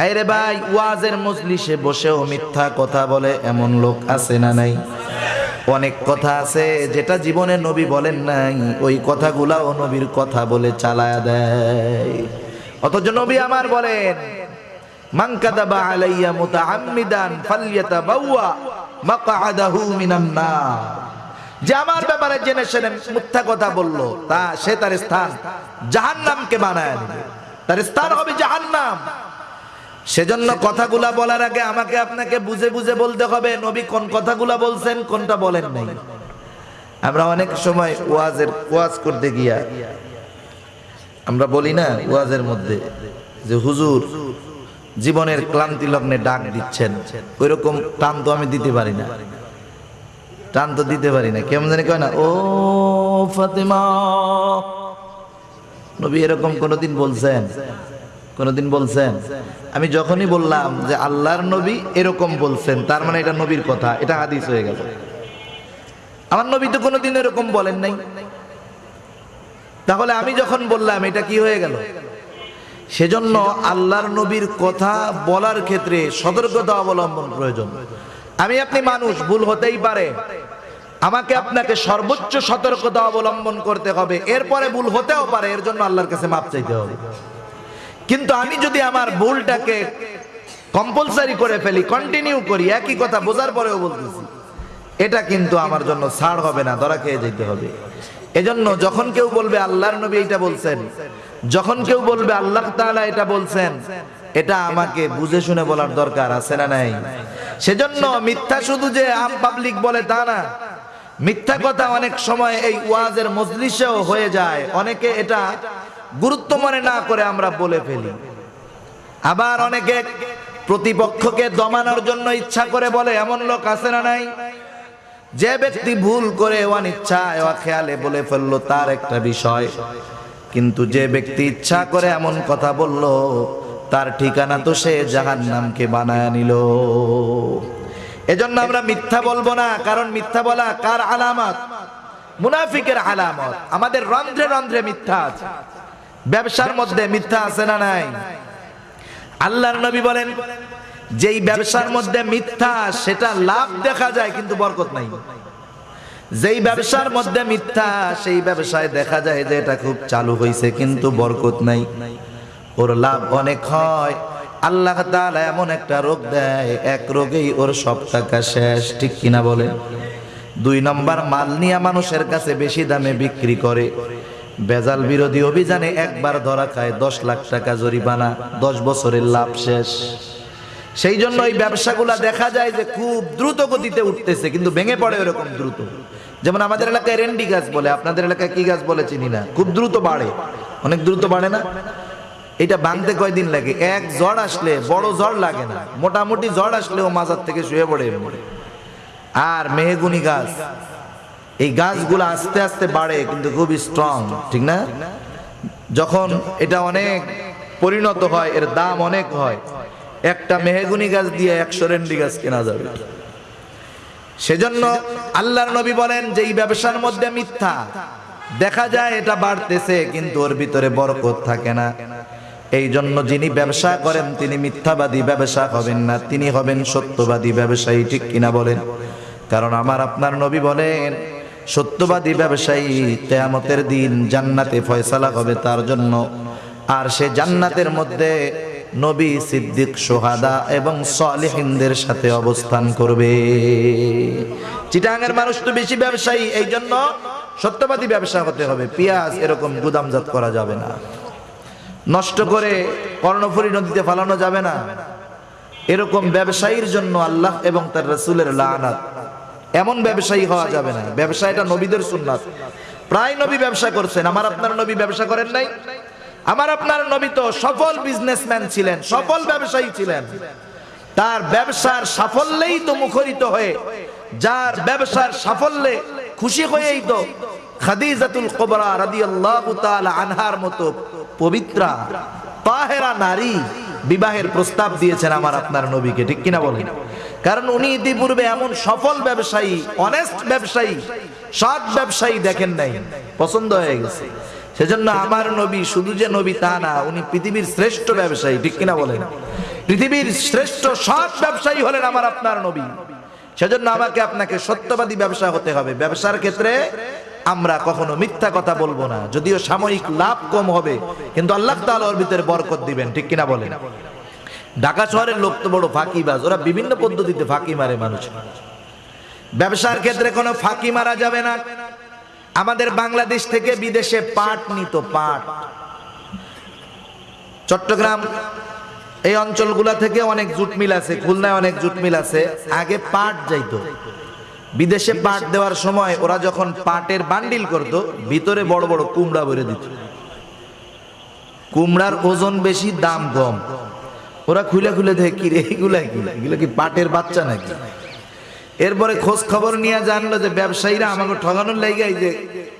হ্যাঁ রে ভাই, ওয়াজের মজলিসে বসেও মিথ্যা কথা বলে এমন লোক আছে না নাই? অনেক কথা আছে যেটা জীবনে নবী বলেন নাই, ওই কথাগুলাও নবীর কথা বলে চালায়া দেয়। অথচ নবী আমার বলেন, মান কাদাবা আলাইয়া মুতাআম্মিদান ফালইয়াতাবাওয়া মাকআদাহু মিনান নার। যে আমার ব্যাপারে জেনে শুনে মিথ্যা কথা বলল, তা সে তার স্থান জাহান্নামকে বানায় তার স্থান হবে জাহান্নাম। সেজন্য কথাগুলা বলার আগে আমাকে আপনাকে বুঝে বুঝে বলতে হবে, নবী কোন কথাগুলা বলছেন, কোনটা বলেন নাই। আমরা অনেক সময় ওয়াজের, ওয়াজ করতে গিয়া, আমরা বলি না ওয়াজের মধ্যে যে হুজুর জীবনের ক্লান্তি লগ্নে ডাক দিচ্ছেন, ওইরকম টান তো আমি দিতে পারি না। টান তো দিতে পারি না, কেমন জানি কয় না, ও ফাতেমা, নবী এরকম কোনোদিন বলছেন? কোনোদিন বলছেন? আমি যখনই বললাম যে আল্লাহর নবী এরকম বলছেন, তার মানে এটা নবীর কথা, এটা হাদিস হয়ে গেল। আমার নবী তো কোনোদিন এরকম বলেন নাই। তাহলে আমি যখন বললাম, এটা কি হয়ে গেল? সেজন্য আল্লাহর নবীর কথা বলার ক্ষেত্রে সতর্কতা অবলম্বন প্রয়োজন। আমি আপনি মানুষ, ভুল হতেই পারে। আমাকে আপনাকে সর্বোচ্চ সতর্কতা অবলম্বন করতে হবে। এরপরে ভুল হতেও পারে, এর জন্য আল্লাহর কাছে মাপ চাইতে হবে। কিন্তু আমি যদি আমার ভুলটাকে কম্পালসারি করে ফেলি কন্টিনিউ করি, একই কথা বোঝার পরেও বলতেছি, এটা কিন্তু আমার জন্য ছাড় হবে না, ধরা খেয়ে যেতে হবে। এজন্য যখন কেউ বলবে আল্লাহর নবী এটা বলছেন, যখন কেউ বলবে আল্লাহ তাআলা এটা বলছেন, এটা আমাকে বুঝে শুনে বলার দরকার আছে না নাই? সেজন্য মিথ্যা শুধু যে আম পাবলিক বলে তা না, মিথ্যা কথা অনেক সময় এই ওয়াজের মজলিসেও হয়ে যায়, অনেকে এটা গুরুত্ব মনে না করে আমরা বলে ফেলি। আবার অনেকে প্রতিপক্ষকে দমানোর জন্য ইচ্ছা করে বলে, এমন লোক আছে না নাই? যে ব্যক্তি ভুল করে অনিচ্ছায় খেয়ালে বলে ফেলল তার একটা বিষয়। কিন্তু যে ব্যক্তি ইচ্ছা করে এমন কথা বলল, তার ঠিকানা তো সে জাহান নামকে বানায় নিল। এজন্য আমরা মিথ্যা বলব না, কারণ মিথ্যা বলা কার আলামত? মুনাফিকের আলামত। আমাদের রন্ধ্রে রন্ধ্রে মিথ্যা আছে। ব্যবসার মধ্যে মিথ্যা আছে না নাই? আল্লাহর নবী বলেন, যেই ব্যবসার মধ্যে মিথ্যা, সেটা লাভ দেখা যায়, কিন্তু বরকত নাই। যেই ব্যবসার মধ্যে মিথ্যা, সেই ব্যবসায় দেখা যায় যে এটা খুব চালু হয়েছে কিন্তু বরকত নাই। ওর লাভ অনেক হয়। আল্লাহ তাআলা এমন একটা রোগ দেয়, এক রোগেই ওর সব টাকা শেষ, ঠিক কিনা বলে দুই নম্বর, মাল নিয়ে মানুষের কাছে বেশি দামে বিক্রি করে। বেজাল বিরোধী অভিযানে একবার ধরা খায় দশ লাখ টাকা জরিমানা, দশ বছরের লাভ শেষ। সেই জন্য এই ব্যবসাগুলা দেখা যায় যে খুব দ্রুত গতিতে উঠতেছে, কিন্তু ভেঙে পড়ে ওরকম দ্রুত। যেমন আমাদের এলাকায় রেন্ডি গাছ বলে, আপনাদের এলাকায় কি গাছ বলে চিনি না? খুব দ্রুত বাড়ে। অনেক দ্রুত বাড়ে না? এটা ভাঙতে কয়দিন লাগে? এক ঝড় আসলে বড় ঝড় লাগে না। মোটামুটি ঝড় আসলেও মাজার থেকে শুয়ে পড়ে। আর মেহগুনি গাছ এই গাছগুলো আস্তে আস্তে বাড়ে, কিন্তু খুব স্ট্রং ঠিক না? যখন এটা অনেক পরিণত হয়, এর দাম অনেক হয়, একটা মেহেগুনি গাছ দিয়ে একশো রেন্ডি গাছ কেনা যাবে। সেজন্য আল্লাহর নবী বলেন যে, এই ব্যবসার মধ্যে মিথ্যা। দেখা যায় এটা বাড়তেছে, কিন্তু ওর ভিতরে বরকত থাকে না। এই জন্য যিনি ব্যবসা করেন, তিনি মিথ্যাবাদী ব্যবসা হবেন না। তিনি হবেন সত্যবাদী ব্যবসায়ী, ঠিক কিনা বলেন? কারণ আমার আপনার নবী বলেন সত্যবাদী ব্যবসায়ী তেয়ামতের দিন জান্নাতে ফয়সালা হবে তার জন্য। আর সে জান্নাতের মধ্যে নবী সিদ্দিক সোহাদা এবং সালেহিনদের সাথে অবস্থান করবে। চিটাঙ্গের মানুষ তো বেশি ব্যবসায়ী এই জন্য সত্যবাদী ব্যবসা হতে হবে। পেঁয়াজ এরকম গুদামজাত করা যাবে না। নষ্ট করে কর্ণফুরী নদীতে ফালানো যাবে না। এরকম ব্যবসায়ীর জন্য আল্লাহ এবং তার রসুলের লানাত। এমন ব্যবসায়ী হওয়া যাবে না। ব্যবসা এটা নবীদের সুন্নাত। প্রায় নবী ব্যবসা করছেন। আমার আপনার নবী ব্যবসা করেন নাই? আমার আপনার নবী তো সফল বিজনেসম্যান ছিলেন, সফল ব্যবসায়ী ছিলেন। তার ব্যবসার সাফল্যেই তো মুখরিত হয়ে, যার ব্যবসার সাফল্যে খুশি হয়েই তো খাদিজাতুল কুবরা রাদিয়াল্লাহু তাআলা আনহার মতো পবিত্রা তাহেরা নারী বিবাহের প্রস্তাব দিয়েছেন আমার আপনার নবীকে। ঠিক কিনা বলেন? কারণ উনি ইতিপূর্বে এমন সফল ব্যবসায়ী অনেস্ট ব্যবসায়ী, সৎ ব্যবসায়ী দেখেন নাই, পছন্দ হয়ে গেছে। সেজন্য আমার নবী, শুধু যে নবী তা না, উনি পৃথিবীর শ্রেষ্ঠ ব্যবসায়ী, ঠিক কিনা বলেন? পৃথিবীর শ্রেষ্ঠ সৎ ব্যবসায়ী হলেন আমার আপনার নবী। সেজন্য আমাকে আপনাকে সত্যবাদী ব্যবসা হতে হবে। ব্যবসার ক্ষেত্রে আমরা কখনো মিথ্যা কথা বলব না। যদিও সাময়িক লাভ কম হবে, কিন্তু আল্লাহ তাআলা ওর ভিতরে বরকত দিবেন, ঠিক কিনা বলেন? ঢাকা শহরের লোক তো বড় ফাঁকিবাজ। ওরা বিভিন্ন পদ্ধতিতে ফাঁকি মারে মানুষ। ব্যবসার ক্ষেত্রে কোনো ফাঁকি মারা যাবে না। আমাদের বাংলাদেশ থেকে বিদেশে পাট নিত, পাট। চট্টগ্রাম, এই অঞ্চলগুলা থেকে অনেক জুট মিল আছে, খুলনায় অনেক জুট মিল আছে। আগে পাট যাইতো। বিদেশে পাট দেওয়ার সময় ওরা যখন পাটের বান্ডিল করত, ভিতরে বড় বড় কুমড়া ভরে দিত। কুমড়ার ওজন বেশি, দাম কম। ওরা খুলে খুলে দেখে কি রে এগুলা কি? এগুলো কি পাটের বাচ্চা নাকি? এরপরে খোঁজ খবর নিয়ে জানলো যে ব্যবসায়ীরা আমাকে ঠগানোর লেগে যে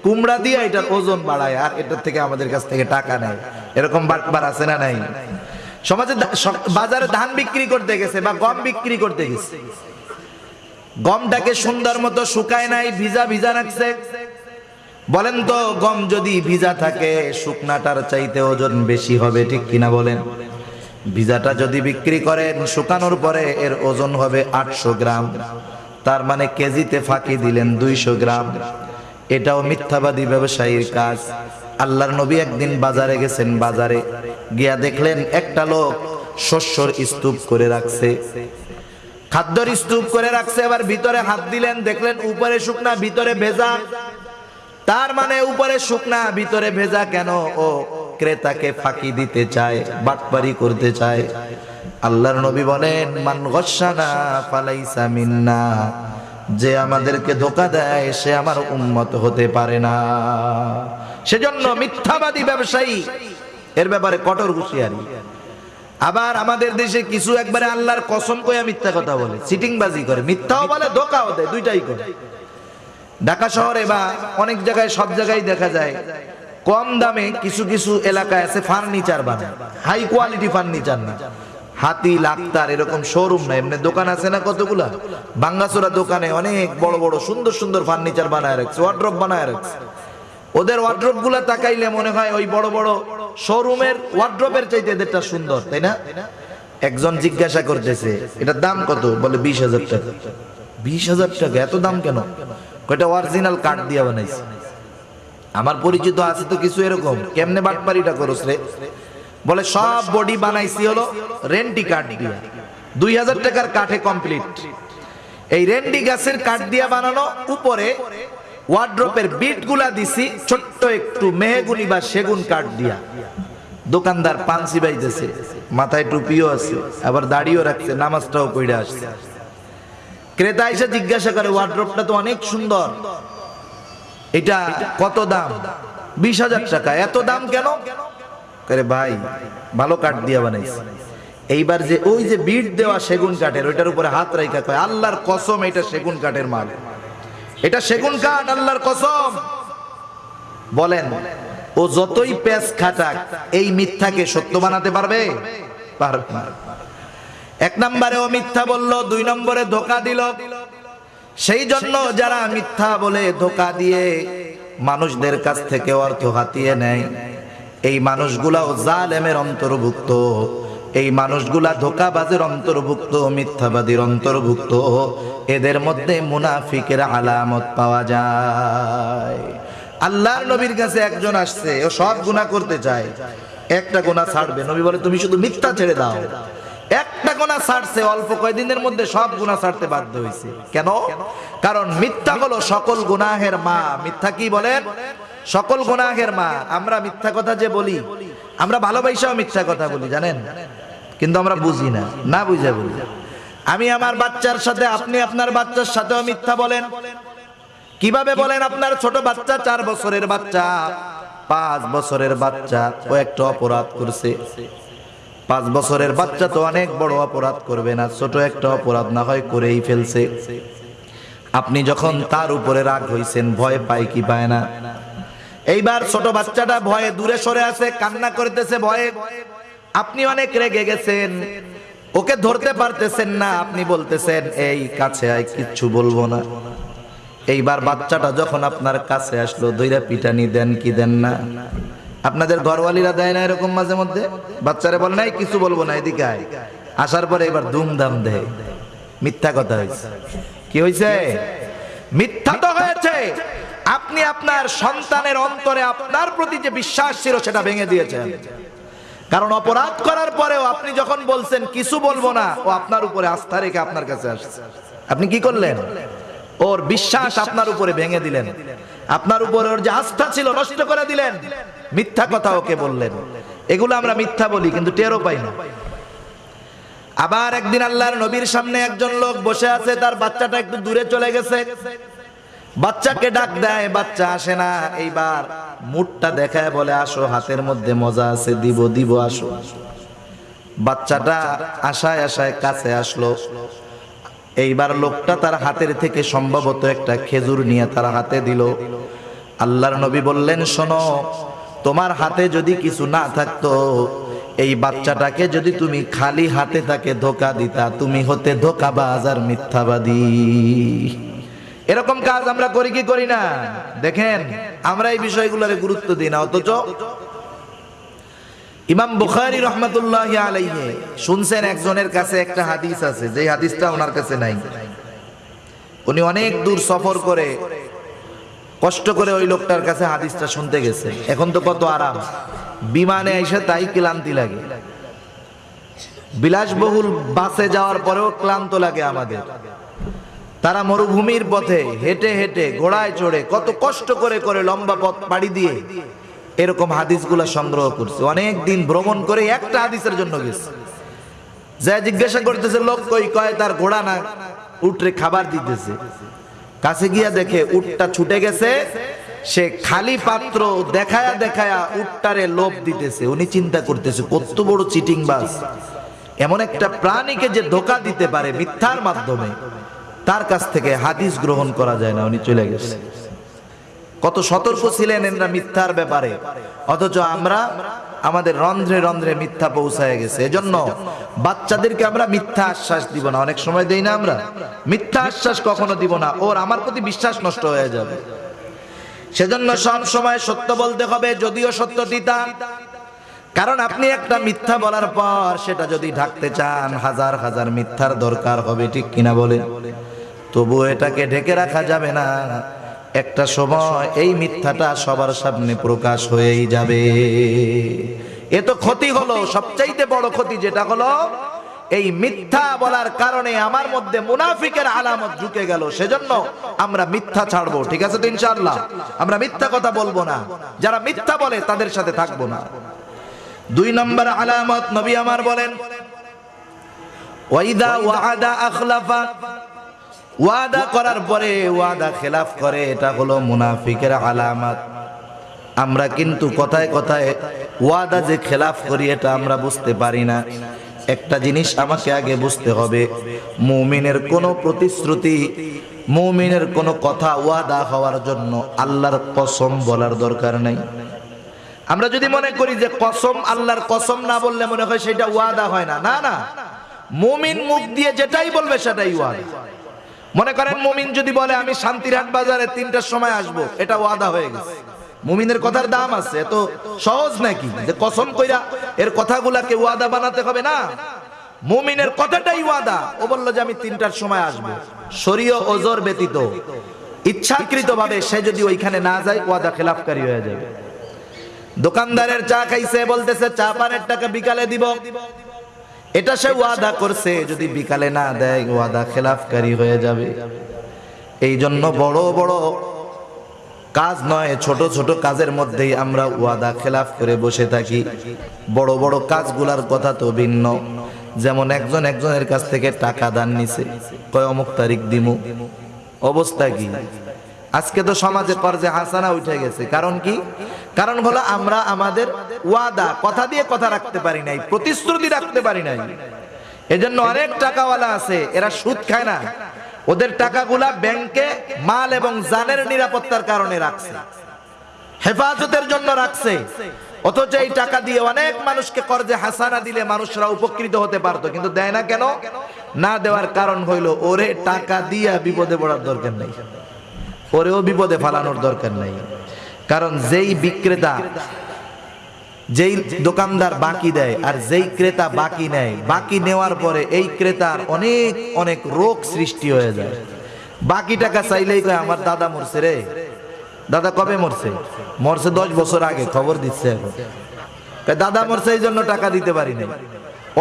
কুমড়া দিয়ে এটার ওজন বাড়ায়, আর এটার থেকে আমাদের কাছ থেকে টাকা নেয়। এরকম বাটবার আছে না নাই? সমাজে বাজারে ধান বিক্রি করতে গেছে বা গম বিক্রি করতে গেছে। গমটাকে সুন্দর মতো শুকায় নাই, ভিজা ভিজা রাখছে। বলেন তো, গম যদি ভিজা থাকে, শুকনাটার চাইতে ওজন বেশি হবে, ঠিক কিনা বলেন? ভিজাটা যদি বিক্রি করেন, শুকানোর পরে এর ওজন হবে আটশো গ্রাম। তার মানে কেজিতে ফাঁকি দিলেন দুইশো গ্রাম। এটাও মিথ্যাবাদী ব্যবসায়ীর কাজ। আল্লাহর নবী একদিন বাজারে গেছেন, বাজারে গিয়া দেখলেন একটা লোক শস্যর স্তূপ করে রাখছে। খাদ্যর স্তূপ করে রাখছে, এবার ভিতরে হাত দিলেন, দেখলেন উপরে শুকনা, ভিতরে ভেজা। তার মানে উপরে শুকনা, ভিতরে ভেজা কেন? ও ক্রেতাকে ফাঁকি দিতে চায়, বাটপারি করতে চায়। আল্লাহর নবী বলেন, মান গসানা ফালাইসা মিন্না। যে আমাদেরকে ধোকা দেয়, সে আমার উন্মত হতে পারে না। সেজন্য মিথ্যাবাদী ব্যবসায়ী, এর ব্যাপারে কঠোর হুঁশিয়ারি। আবার আমাদের দেশে কিছু একবারে আল্লাহর কসম কইয়া মিথ্যা কথা বলে চিটিংবাজি করে। মিথ্যাও বলে, ধোকাও দেয়, দুইটাই করে। ঢাকা শহরে বা অনেক জায়গায় সব জায়গায় দেখা যায়, কম দামে কিছু কিছু এলাকায় আছে ফার্নিচার বানায়। হাই কোয়ালিটি ফার্নিচার না। হাতি, লাক্তার এরকম শোরুম না। এমনি দোকান আছে না কতগুলা? বাঙ্গাসোরা দোকানে অনেক বড় বড় সুন্দর সুন্দর ফার্নিচার বানায় রাখছে ওয়ার্ড্রপ বানায় রাখছে। ওদের ওয়ার্ড্রপগুলা তাকাইলে মনে হয় ওই বড় বড় শোরুমের ওয়ার্ড্রপের চাইতে এদেরটা সুন্দর, তাই না? একজন জিজ্ঞাসা করতেছে, এটার দাম কত? বলে, বিশ হাজার টাকা। বিশ হাজার টাকা? এত দাম কেন? কয়টা অরিজিনাল কাঠ দিয়া বানাইছে? আমার পরিচিত আছে তো কিছু এরকম। কেমনে বাটপারিটা করস রে? বলে, সব বডি বানাইছি হলো রেন্টি কাঠ দিয়া। দুই হাজার টাকার কাঠে কমপ্লিট এই রেন্ডি গাছের কাঠ দিয়া বানানো, উপরে ওয়ার্ড্রপের বিটগুলা দিছি, ছোট্ট একটু মেহগুনি বা সেগুন কাঠ দিয়া। দোকানদার পানসি বাইতেছে, মাথায় টুপিও আছে, আবার দাড়িও রাখছে, নামাজটাও পড়ে আসছে। ক্রেতা এসে জিজ্ঞাসা করে ওয়ার্ড্রপটা তো অনেক সুন্দর। এটা কত দাম? বিশ হাজার টাকা। এত দাম কেন? ভাই, ভালো কাঠ দিয়া বানাইছে। এইবার যে ওই যে বিট দেওয়া সেগুন কাঠের, ওইটার উপরে হাত রাইখা কয়, আল্লাহর কসম, এটা সেগুন কাঠের মাল। এটা সেগুন কাঠ, আল্লাহর কসম। বলেন, ও যতই পেঁচ খাটাক, এই মিথ্যাকে সত্য বানাতে পারবে? পারবে। এক নম্বরে ও মিথ্যা বলল, দুই নম্বরে ধোকা দিল। সেই জন্য যারা মিথ্যা বলে ধোকা দিয়ে মানুষদের কাছ থেকে অর্থ হাতিয়ে নেয়। এই মানুষগুলাও জালেমের অন্তর্ভুক্ত। এই মানুষগুলা ধোকাবাজের অন্তর্ভুক্ত, মিথ্যাবাদীর অন্তর্ভুক্ত। এদের মধ্যে মুনাফিকের আলামত পাওয়া যায়। আল্লাহর নবীর কাছে একজন আসছে, ও সব গুনাহ করতে চায়। একটা গুনাহ ছাড়বে। নবী বলে, তুমি শুধু মিথ্যা ছেড়ে দাও। একটা গোনা ছাড়ছে, অল্প কয়দিনের মধ্যে সব গুণা ছাড়তে বাধ্য হয়েছে কেন? কারণ মিথ্যা হলো সকল গুনাহের মা। মিথ্যা কি বলেন সকল গুনাহের মা। আমরা মিথ্যা কথা যে বলি, আমরা ভালোবাসাও মিথ্যা কথা বলি, জানেন? কিন্তু আমরা বুঝি না না বুঝে বলি। আমি আমার বাচ্চার সাথে, আপনি আপনার বাচ্চার সাথেও মিথ্যা বলেন। কীভাবে বলেন আপনার ছোট বাচ্চা? চার বছরের বাচ্চা, পাঁচ বছরের বাচ্চা, ও একটা অপরাধ করছে। পাঁচ বছরের বাচ্চা তো অনেক বড় অপরাধ করবে না, ছোট একটা অপরাধ না হয় করেই ফেলছে। আপনি যখন তার উপরে রাগ হইছেন, ভয় পায় কি পায় না? এইবার ছোট বাচ্চাটা ভয়ে দূরে সরে আছে, কান্না করতেছে ভয়ে। আপনি অনেক রেগে গেছেন, ওকে ধরতে পারতেছেন না, আপনি বলতেছেন, এই কাছে আয়, কিচ্ছু বলব না। এইবার বাচ্চাটা যখন আপনার কাছে আসলো দইরা পিটানি দেন কি দেন না? আপনাদের ঘরওয়ালিরা দেয় না এরকম মাঝে মধ্যে? বাচ্চারা বলে নাই কিছু বলব না এদিকে আয়। আসার পরে এবার দুমদাম দেয়। মিথ্যা কথা হয়েছে। কি হয়েছে? মিথ্যা তো হয়েছে। আপনি আপনার সন্তানের অন্তরে আপনার প্রতি যে বিশ্বাস ছিল সেটা ভেঙে দিয়েছেন। কারণ অপরাধ করার পরেও আপনি যখন বলছেন কিছু বলব না ও আপনার উপরে আস্থা রেখে আপনার কাছে আসছে। আপনি কি করলেন? ওর বিশ্বাস আপনার উপরে ভেঙে দিলেন। আপনার উপরে ওর যে আস্থা ছিল, নষ্ট করে দিলেন। মিথ্যা কথা ওকে বললেন। এগুলো আমরা মিথ্যা বলি, কিন্তু টেরও পাই না। আবার একদিন আল্লাহর নবীর সামনে একজন লোক বসে আছে, তার বাচ্চাটা একটু দূরে চলে গেছে। বাচ্চাকে ডাক দেয়, বাচ্চা, আসে না। এইবার মুখটা দেখায় বলে, আসো, হাতের মধ্যে মজা আছে, দিব দিব, আসো। বাচ্চাটা আশায় আশায় কাছে আসলো। এইবার লোকটা তার হাতের থেকে সম্ভবত একটা খেজুর নিয়ে তার হাতে দিল। আল্লাহর নবী বললেন, শোনো, তোমার হাতে যদি কিছু না থাকতো, এই বাচ্চাটাকে যদি তুমি খালি হাতে তাকে ধোকা দিতা, তুমি হতে ধোকাবাজ আর মিথ্যাবাদী। এরকম কাজ আমরা করি কি করি না? দেখেন, আমরা এই বিষয়গুলোর গুরুত্ব দিই না, অথচ ইমাম বুখারি রহমতুল্লাহ আলাইহে শুনছেন একজনের কাছে একটা হাদিস আছে যে হাদিসটা ওনার কাছে নাই। উনি অনেক দূর সফর করে কষ্ট করে ওই লোকটার কাছে হাদিসটা শুনতে গেছে। এখন তো কত আরাম। বিমানে এসে তাই ক্লান্তি লাগে। বিলাসবহুল বাসে যাওয়ার পরেও ক্লান্ত লাগে আমাদের। তারা মরুভূমির পথে হেঁটে হেঁটে, ঘোড়ায় চড়ে, কত কষ্ট করে করে লম্বা পথ পাড়ি দিয়ে এরকম হাদিসগুলো সংগ্রহ করছে। অনেক দিন ভ্রমণ করে একটা হাদিসের জন্য গেছে। যা জিজ্ঞাসা করতেছে, লোক কই? কয়? তার ঘোড়া না? উঠরে খাবার দিতেছে। কাছে গিয়া দেখে উটটা ছুটে গেছে। সে খালি পাত্র দেখায়া দেখায়া উটটারে লোভ দিতেছে। উনি চিন্তা করতেছে, কত বড় চিটিং বাস। এমন একটা প্রাণীকে যে ধোকা দিতে পারে মিথ্যার মাধ্যমে, তার কাছ থেকে হাদিস গ্রহণ করা যায় না। উনি চলে গেছে। কত সতর্ক ছিলেন এনরা মিথ্যার ব্যাপারে। অথচ আমরা আমাদের রন্ধ্রে রন্ধ্রে মিথ্যা পৌঁছায় গেছে। এজন্য বাচ্চাদেরকে আমরা মিথ্যা আশ্বাস দিব না। অনেক সময় দেই না আমরা। মিথ্যা আশ্বাস কখনো দিব না। ওর আমার প্রতি বিশ্বাস নষ্ট হয়ে যাবে। সেজন্য সব সময় সত্য বলতে হবে, যদিও সত্য দিতা কারণ আপনি একটা মিথ্যা বলার পর সেটা যদি ঢাকতে চান, হাজার হাজার মিথ্যার দরকার হবে, ঠিক কিনা বলে তবু এটাকে ঢেকে রাখা যাবে না। একটা সময় এই মিথ্যাটা সবার সামনে প্রকাশ হয়েই যাবে। এ তো ক্ষতি হলো, সবচাইতে বড় ক্ষতি যেটা হলো, এই মিথ্যা বলার কারণে আমার মধ্যে মুনাফিকের আলামত ঢুকে গেল। সেজন্য আমরা মিথ্যা ছাড়বো, ঠিক আছে তো ইনশাআল্লাহ? আমরা মিথ্যা কথা বলব না। যারা মিথ্যা বলে, তাদের সাথে থাকব না। দুই নম্বর আলামত, নবী আমার বলেন, ওয়াইদা ওয়াদা আখলাফা ওয়াদা করার পরে ওয়াদা খেলাফ করে, এটা হলো মুনাফিকের আলামত। আমরা কিন্তু কথায় কথায় ওয়াদা যে খেলাফ করি, এটা আমরা বুঝতে পারি না। একটা জিনিস আমাকে আগে বুঝতে হবে, মুমিনের কোনো প্রতিশ্রুতি, মুমিনের কোনো কথা ওয়াদা হওয়ার জন্য আল্লাহর কসম বলার দরকার নাই। আমরা যদি মনে করি যে কসম আল্লাহর কসম না বললে মনে হয় সেটা ওয়াদা হয় না না না। মুমিন মুখ দিয়ে যেটাই বলবে সেটাই ওয়াদা। মনে করেন মুমিন যদি বলে, আমি শান্তিরহাট বাজারে তিনটার সময় আসব, এটা ওয়াদা হয়ে গেছে। মুমিনের কথার দাম আছে, এত সহজ নাকি? যে কসম কইরা এর কথাগুলাকে ওয়াদা বানাতে হবে না। মুমিনের কথাটাই ওয়াদা। ও বলল যে, আমি তিনটার সময় আসব। শরীয় ওজোর ব্যতীত। ইচ্ছাকৃত ভাবে সে যদি ওইখানে না যায়, ওয়াদা খেলাফকারী হয়ে যাবে। দোকানদারের চা খাইছে, বলতেছে, চা পানের টাকা বিকালে দিব। এটা সে ওয়াদা করছে যদি বিকালে না দেয় ওয়াদা খেলাফকারী হয়ে যাবে। এই জন্য বড় বড় কাজ নয় ছোট ছোট কাজের মধ্যেই আমরা ওয়াদা খেলাফ করে বসে থাকি। বড় বড় কাজগুলার কথা তো ভিন্ন। যেমন একজন একজনের কাছ থেকে টাকা দান নিছে। কয় অমুক তারিখ দিমু? অবস্থা কি? আজকে তো সমাজে কর্জে হাসানা উঠে গেছে। কারণ কি? কারণ হলো আমরা আমাদের ওয়াদা, কথা দিয়ে কথা রাখতে পারি নাই, প্রতিশ্রুতি রাখতে পারি নাই। এজন্য অনেক টাকাওয়ালা আছে, এরা সুদ খায় না। ওদের টাকাগুলা ব্যাংকে মাল এবং জানের নিরাপত্তার কারণে রাখছে। হেফাজতের জন্য রাখছে। অথচ এই টাকা দিয়ে অনেক মানুষকে কর্জে হাসানা দিলে মানুষরা উপকৃত হতে পারতো, কিন্তু দেয় না কেন? না দেওয়ার কারণ হইল, ওরে টাকা দিয়া বিপদে পড়ার দরকার নেই। ওরেও বিপদে ফালানোর দরকার নেই। কারণ যেই বিক্রেতা যেই দোকানদার বাকি দেয় আর যেই ক্রেতা বাকি নেয়, বাকি নেওয়ার পরে এই ক্রেতার অনেক অনেক রোগ সৃষ্টি হয়ে যায়। বাকি টাকা চাইলেই কয়, আমার দাদা মরছে রে। দাদা কবে মরছে? মরছে দশ বছর আগে, খবর দিচ্ছে এখন। দাদা মরছে, এই জন্য টাকা দিতে পারি নাই।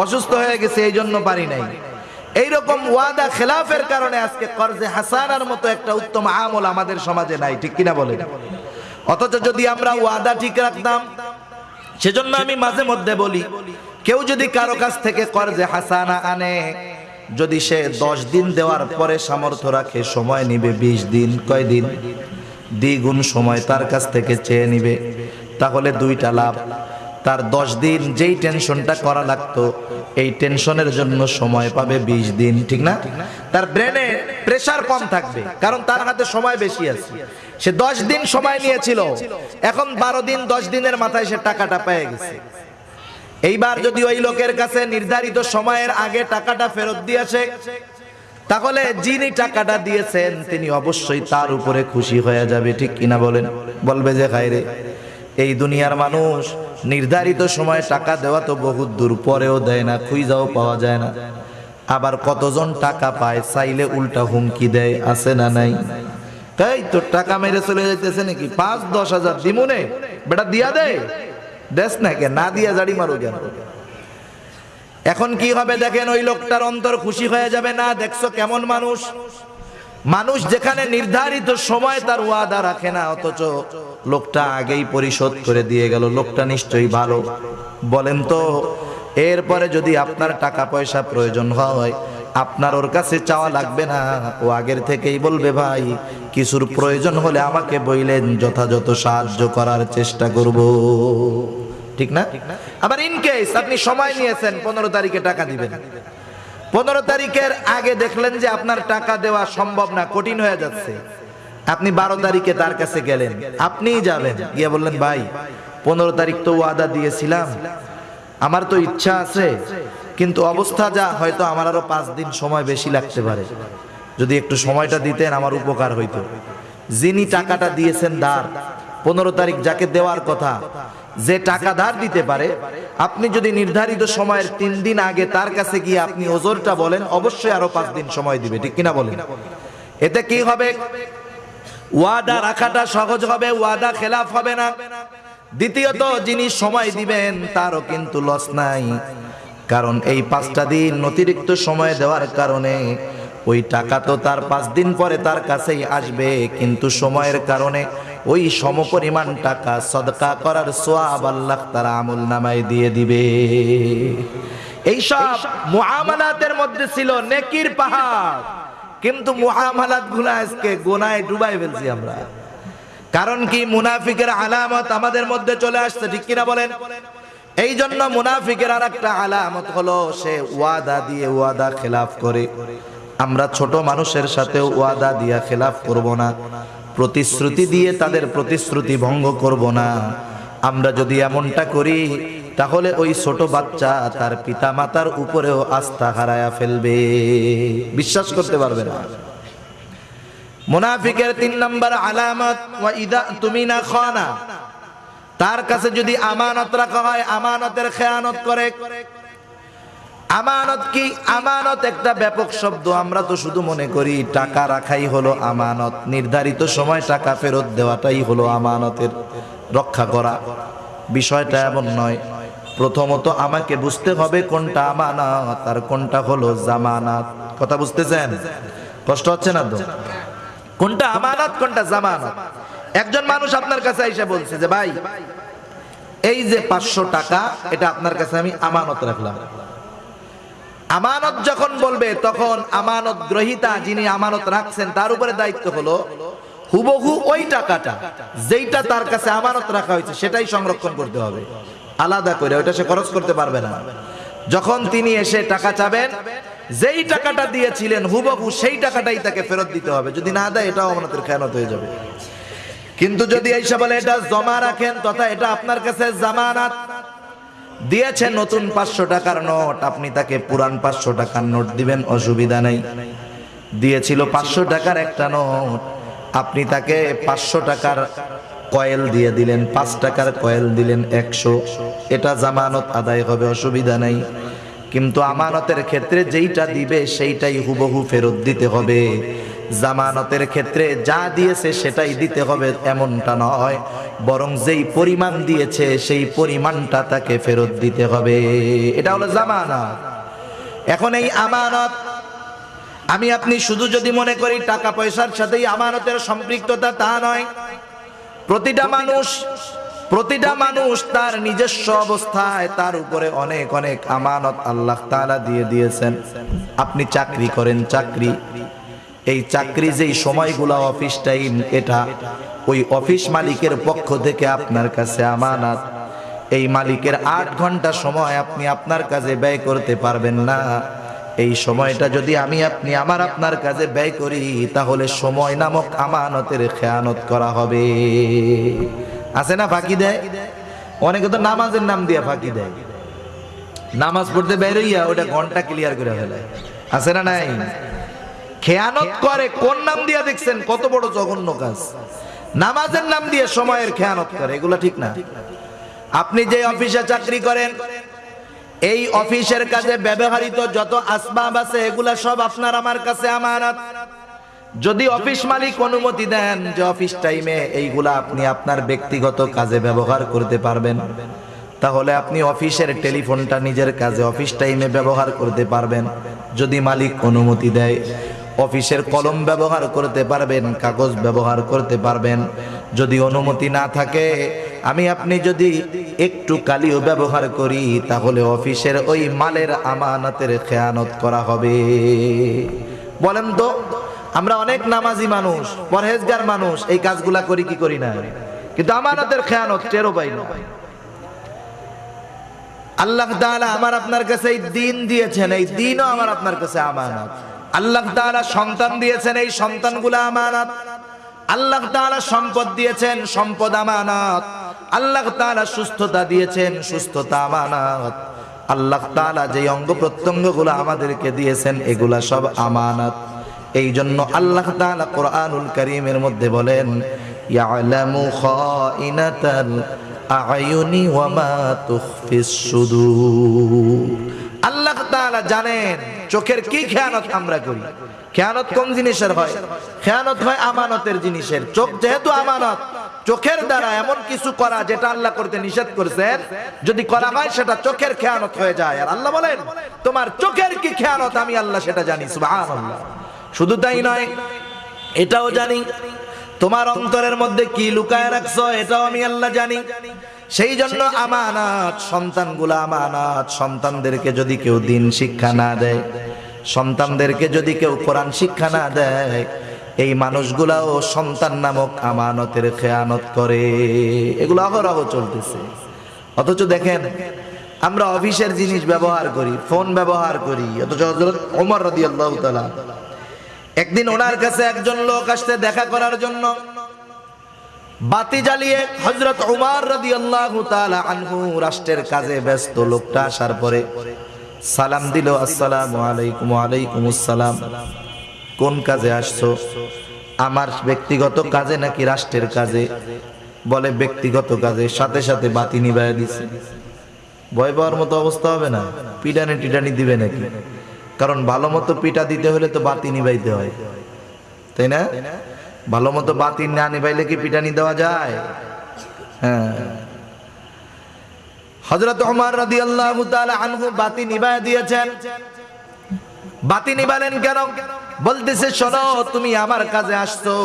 অসুস্থ হয়ে গেছে, এই জন্য পারি নাই। এইরকম ওয়াদা খেলাফের কারণে আজকে কর্জে হাসানার মতো একটা উত্তম আমল আমাদের সমাজে নাই, ঠিক কিনা বলেন? অথচ যদি আমরা ওয়াদা ঠিক রাখতাম, সেজন্য আমি মাঝে মধ্যে বলি, কেউ যদি কারও কাছ থেকে কর্জে হাসানা আনে, যদি সে দশ দিন দেওয়ার পরে সামর্থ্য রাখে, সময় নিবে বিশ দিন, কয় দিন? দ্বিগুণ সময় তার কাছ থেকে চেয়ে নিবে, তাহলে দুইটা লাভ। তার দশ দিন যেই টেনশনটা করা লাগতো, এই টেনশনের জন্য সময় পাবে বিশ দিন, ঠিক না? তার ব্রেনে প্রেশার কম থাকবে, কারণ তার হাতে সময় বেশি আছে। সে দশ দিন সময় নিয়েছিল, এখন বারো দিন, দশ দিনের মাথায় সে টাকাটা পেয়ে গেছে। এইবার যদি ওই লোকের কাছে নির্ধারিত সময়ের আগে টাকাটা ফেরত দিয়েছে তাহলে যিনি টাকাটা দিয়েছেন, তিনি অবশ্যই তার উপরে খুশি হয়ে যাবে, ঠিক কিনা বলেন? বলবে যে খাইরে এই দুনিয়ার মানুষ নির্ধারিত সময়ে টাকা দেওয়া তো বহুত দূর, পরেও দেয় না, খুঁজাও পাওয়া যায় না। আবার কতজন টাকা পায় চাইলে উল্টা হুমকি দেয়, আছে না নাই? তাই তোর টাকা মেরে চলে যাইতেছে নাকি? পাঁচ, দশ হাজার দিমুনে বেটা, দিয়া দে। দেশ না কে? না দিয়া জাড়ি মারো কেন? এখন কি হবে দেখেন ওই লোকটার অন্তর খুশি হয়ে যাবে? না, দেখছ কেমন মানুষ? মানুষ যেখানে নির্ধারিত সময় তার ওয়াদা রাখে না, অথচ লোকটা আগেই পরিশোধ করে দিয়ে গেল। লোকটা নিশ্চয়ই ভালো। বলেন তো, এরপরে যদি আপনার টাকা পয়সা প্রয়োজন হয়, আপনার ওর কাছে চাওয়া লাগবে না, ও আগের থেকেই বলবে, ভাই, কিছুর প্রয়োজন হলে আমাকে বইলেন, যথাযথ সাহায্য করার চেষ্টা করব। ঠিক না? আবার ইন কেস আপনি সময় নিয়েছেন, পনেরো তারিখে টাকা দিবেন। পনেরো তারিখের আগে দেখলেন যে আপনার টাকা দেওয়া সম্ভব না, কঠিন হয়ে যাচ্ছে। আপনি বারো তারিখে তার কাছে গেলেন, আপনিই যাবেন। গিয়ে বললেন, ভাই, পনেরো তারিখ তো ওয়াদা দিয়েছিলাম। আমার তো ইচ্ছা আছে, কিন্তু অবস্থা যা, হয়তো আমার আরও পাঁচ দিন সময় বেশি লাগতে পারে। যদি একটু সময়টা দিতেন, আমার উপকার হইতো। যিনি টাকাটা দিয়েছেন দার পনেরো তারিখ যাকে দেওয়ার কথা, যে টাকা ধার দিতে পারে, আপনি যদি নির্ধারিত সময়ের তিন দিন আগে তার কাছে গিয়ে আপনি ওজোরটা বলেন, অবশ্যই আরও পাঁচ দিন সময় দিবে, ঠিক কিনা বলেন? এতে কি হবে? ওয়াদা রাখাটা সহজ হবে, ওয়াদা খেলাফ হবে না। দ্বিতীয়ত, যিনি সময় দিবেন, তারও কিন্তু লস নাই। কারণ এই পাঁচটা দিন অতিরিক্ত সময় দেওয়ার কারণে ওই টাকা তো তার পাঁচ দিন পরে তার কাছেই আসবে, কিন্তু সময়ের কারণে ওই সমপরিমাণ টাকা সদকা করার সোয়াব আল্লাহ তারা আমল নামায় দিয়ে দিবে। এইসব মুআমালাতের মধ্যে ছিল নেকির পাহাড়। কিন্তু মুআমালাতগুলো আজকে গোনায় ডুবাই ফেলছি আমরা। কারণ কি মুনাফিকের আলামত আমাদের মধ্যে চলে আসছে ঠিক কিনা বলেন? এই জন্য মুনাফিকের আর একটা আলামত হলো সে ওয়াদা দিয়ে ওয়াদা খেলাফ করে। আমরা ছোট মানুষের সাথে ওয়াদা দিয়া খেলাফ করব না। প্রতিশ্রুতি দিয়ে তাদের প্রতিশ্রুতি ভঙ্গ করব না। আমরা যদি এমনটা করি, তাহলে ওই ছোট বাচ্চা তার পিতা মাতার উপরেও আস্থা হারায়া ফেলবে। বিশ্বাস করতে পারবে না। মুনাফিকের তিন নম্বর আলামত তুমি না খানা? তার কাছে যদি আমানত রাখা হয়, আমানতের খেয়ানত করে। আমানত কি? আমানত একটা ব্যাপক শব্দ। আমরা তো শুধু মনে করি টাকা রাখাই হলো আমানত। নির্ধারিত সময় টাকা ফেরত দেওয়াটাই হলো আমানতের রক্ষা করা। বিষয়টা এমন নয়। প্রথমত আমাকে বুঝতে হবে কোনটা আমানত আর কোনটা হলো জামানাত। কথা বুঝতেছেন? কষ্ট হচ্ছে না তো? কোনটা আমানত, কোনটা জামানত? একজন মানুষ আপনার কাছে এসে বলছে যে, ভাই, এই যে পাঁচশো টাকা, এটা আপনার কাছে আমি আমানত রাখলাম। আমানত যখন বলবে, তখন আমানত গ্রহিতা যিনি আমানত রাখছেন, তার উপরে দায়িত্ব হলো হুবহু ওই টাকাটা, যেইটা তার কাছে আমানত রাখা হয়েছে, সেটাই সংরক্ষণ করতে হবে। আলাদা করে, ওইটা সে খরচ করতে পারবে না। যখন তিনি এসে টাকা চাবেন, যেই টাকাটা দিয়েছিলেন হুবহু, সেই টাকাটাই তাকে ফেরত দিতে হবে। যদি না দেয়, এটাও আমানতের খেয়ানত হয়ে যাবে। কিন্তু যদি এইসব বলে, এটা জমা রাখেন, তথা এটা আপনার কাছে জামানাত। দিয়েছে নতুন পাঁচশো টাকার নোট। আপনি তাকে পুরান পাঁচশো টাকার নোট দিবেন, অসুবিধা নেই। দিয়েছিল পাঁচশো টাকার একটা নোট। আপনি তাকে পাঁচশো টাকার কয়েল দিয়ে দিলেন, পাঁচ টাকার কয়েল দিলেন একশো। এটা জামানত আদায় হবে, অসুবিধা নাই। কিন্তু আমানতের ক্ষেত্রে যেইটা দিবে, সেইটাই হুবহু ফেরত দিতে হবে। জামানতের ক্ষেত্রে যা দিয়েছে সেটাই দিতে হবে এমনটা নয়, বরং যেই পরিমাণ দিয়েছে সেই পরিমাণটা তাকে ফেরত দিতে হবে। এটা হলো জামানত। এখন এই আমানত, আমি আপনি শুধু যদি মনে করি টাকা পয়সার সাথেই আমানতের সম্পৃক্ততা তা নয়, প্রতিটা মানুষ প্রতিটা মানুষ তার নিজস্ব অবস্থায় তার উপরে অনেক অনেক আমানত আল্লাহ তাআলা দিয়ে দিয়েছেন। আপনি চাকরি করেন, চাকরি। এই চাকরি যেই সময়গুলো অফিস টাইম এটা ওই অফিস মালিকের পক্ষ থেকে আপনার কাছে আমানত। এই মালিকের আট ঘণ্টা সময় আপনি আপনার কাজে ব্যয় করতে পারবেন না। এই সময়টা যদি আমি আপনি আমার আপনার কাজে ব্যয় করি, তাহলে সময় নামক আমানতের খেয়ানত করা হবে। আছে না ফাঁকি দেয়? অনেকে তো নামাজের নাম দিয়ে ফাঁকি দেয়। নামাজ পড়তে বেরোইয়া ওটা ঘণ্টা ক্লিয়ার করে ফেলে। আছে না নাই? খেয়ানত করে, কোন নাম দিয়ে দেখছেন? কত বড় জঘন্য কাজ। নামাজের নাম দিয়ে সময়ের খেয়ানত করে, এগুলো ঠিক না। আপনি যে অফিসে চাকরি করেন, এই অফিসের কাজে ব্যবহৃত যত আসবাব আছে, এগুলা সব আপনার, আমার কাছে আমানত। যদি অফিস মালিক অনুমতি দেন যে অফিস টাইমে এইগুলা আপনি আপনার ব্যক্তিগত কাজে ব্যবহার করতে পারবেন, তাহলে আপনি অফিসের টেলিফোনটা নিজের কাজে অফিস টাইমে ব্যবহার করতে পারবেন। যদি মালিক অনুমতি দেয় অফিসের কলম ব্যবহার করতে পারবেন, কাগজ ব্যবহার করতে পারবেন। যদি অনুমতি না থাকে, আমি আপনি যদি একটু কালিও ব্যবহার করি, তাহলে অফিসের ওই মালের আমানতের খেয়ানত করা হবে। বলেন তো, আমরা অনেক নামাজি মানুষ, পরহেজগার মানুষ, এই কাজগুলা করি কি করি না? কিন্তু আমানতের খেয়ানত টেরো পাই না। আল্লাহ আমার আপনার কাছে এই দিন দিয়েছেন, এই দিনও আমার আপনার কাছে আমানত। আল্লাহ তাআলা সন্তান দিয়েছেন এই সন্তানগুলো আমানত। আল্লাহ তাআলা সম্পদ দিয়েছেন, সম্পদ আমানত। আল্লাহ তাআলা সুস্থতা দিয়েছেন, সুস্থতা আমানত। আল্লাহ তাআলা যে অঙ্গ প্রত্যঙ্গগুলো আমাদেরকে দিয়েছেন, এগুলা সব আমানত। এই জন্য আল্লাহ তাআলা কোরআনুল কারীমের মধ্যে বলেন আল্লাহ তাআলা জানেন চোখের কি খেয়ানত আমরা করি? খেয়ানত কোন জিনিসের হয়? খেয়ানত হয় আমানতের জিনিসের। চোখ যেহেতু আমানত চোখের দ্বারা এমন কিছু করা যেটা আল্লাহ করতে নিষেধ করেছেন যদি করা হয় সেটা চোখের খেয়ানত হয়ে যায়। আর আল্লাহ বলেন তোমার চোখের কি খেয়ানত আমি আল্লাহ সেটা জানি সুবহানাল্লাহ। শুধু তাই নয় এটাও জানি তোমার অন্তরের মধ্যে কি লুকায় রাখছো এটাও আমি আল্লাহ জানি। সেই জন্য আমানাত, সন্তানগুলো আমানাত, সন্তানদেরকে যদি কেউ দিন শিক্ষা না দেয়, সন্তানদেরকে যদি কেউ কোরআন শিক্ষা না দেয়, এই মানুষগুলাও সন্তান নামক আমানতের খেয়ানত করে। এগুলো অহরহ চলতেছে। অথচ দেখেন, আমরা অফিসের জিনিস ব্যবহার করি, ফোন ব্যবহার করি, অথচ হযরত ওমর রাদিয়াল্লাহু তাআলা, একদিন ওনার কাছে একজন লোক আসতে দেখা করার জন্য। বাতি জ্বালিয়ে হজরত উমার রাদিয়াল্লাহু তাআলা আনহু রাষ্ট্রের কাজে ব্যস্ত লোকটা আসার পরে সালাম দিল, আসসালাম আলাইকুম আলাইকুম আসসালাম। কোন কাজে আসছো? আমার ব্যক্তিগত কাজে নাকি রাষ্ট্রের কাজে? বলে ব্যক্তিগত কাজে, সাথে সাথে বাতি নিভাইয়া দিছে। ভয় পাওয়ার মতো অবস্থা হবে না? পিটানি টিটানি দিবে নাকি? কারণ ভালো মতো পিটা দিতে হলে তো বাতি নিভাইতে হয়। তাই না? ভালো মতো বাতি না নিভাইলে কি পিটানি দেওয়া যায়? হ্যাঁ। হজরত ওমর তাআলা আনহু বাতি নিভায় দিয়েছেন। বাতি নিবালেন কেন? বলতেছে, শোনো, তুমি আমার কাজে আসছো,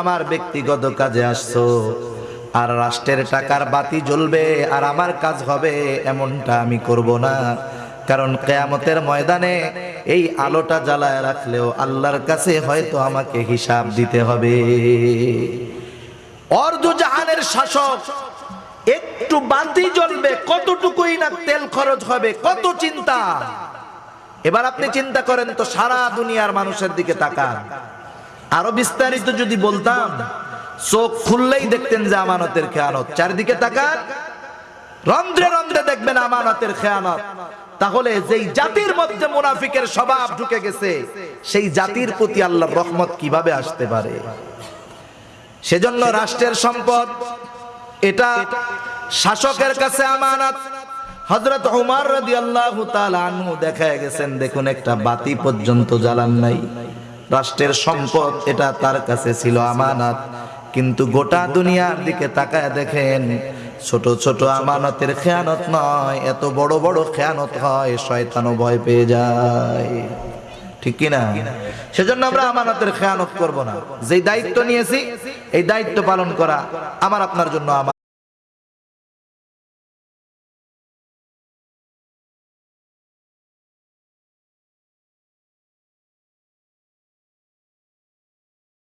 আমার ব্যক্তিগত কাজে আসছো। আর রাষ্ট্রের টাকার বাতি জ্বলবে, আর আমার কাজ হবে, এমনটা আমি করব না। কারণ কেয়ামতের ময়দানে এই আলোটা জ্বালায় রাখলেও আল্লাহর কাছে হয়তো আমাকে হিসাব দিতে হবে। অর্ধ জাহানের শাসক একটু বাতি জ্বলবে কতটুকুই না তেল খরচ হবে, কত চিন্তা। এবার আপনি চিন্তা করেন তো সারা দুনিয়ার মানুষের দিকে তাকান। আরও বিস্তারিত যদি বলতাম, চোখ খুললেই দেখতেন যে আমানতের খেয়ানত। চারিদিকে তাকান, রন্ধ্রে রন্ধ্রে দেখবেন আমানতের খেয়ানত। তাহলে যেই জাতির মধ্যে মুনাফিকের স্বভাব ঢুকে গেছে, সেই জাতির প্রতি আল্লাহর রহমত কীভাবে আসতে পারে? সেজন্য রাষ্ট্রের সম্পদ, এটা শাসকের কাছে আমানত। হযরত উমর রাদিয়াল্লাহু তাআলা আনহু দেখা গেছেন, দেখুন একটা বাতি পর্যন্ত জ্বালান নাই। রাষ্ট্রের সম্পদ, এটা তার কাছে ছিল আমানত। কিন্তু গোটা দুনিয়ার দিকে তাকায় দেখেন ছোট ছোট আমানতের খেয়ানত নয়, এত বড় বড় খেয়ানত হয়, শয়তানও ভয় পেয়ে যায়। ঠিক কিনা সেজন্য আমরা আমানতের খেয়ানত করব না। যেই দায়িত্ব নিয়েছি, এই দায়িত্ব পালন করা আমার, আপনার জন্য আমার